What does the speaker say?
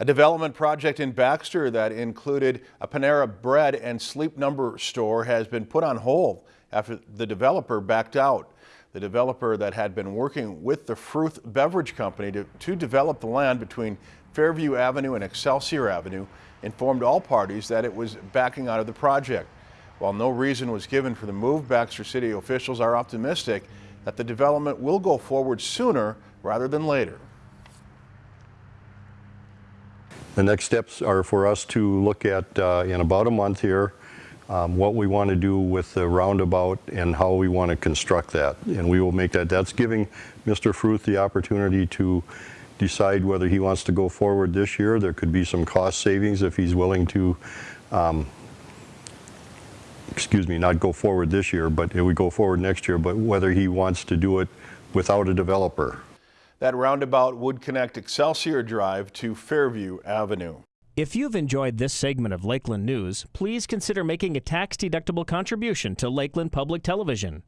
A development project in Baxter that included a Panera Bread and Sleep Number store has been put on hold after the developer backed out. The developer that had been working with the Fruth Beverage Company to, to develop the land between Fairview Avenue and Excelsior Avenue informed all parties that it was backing out of the project. While no reason was given for the move, Baxter City officials are optimistic that the development will go forward sooner rather than later. The next steps are for us to look at, uh, in about a month here, um, what we want to do with the roundabout and how we want to construct that. And we will make that, that's giving Mr. Fruth the opportunity to decide whether he wants to go forward this year. There could be some cost savings if he's willing to, um, excuse me, not go forward this year, but it would go forward next year, but whether he wants to do it without a developer. That roundabout would connect Excelsior Drive to Fairview Avenue. If you've enjoyed this segment of Lakeland News, please consider making a tax-deductible contribution to Lakeland Public Television.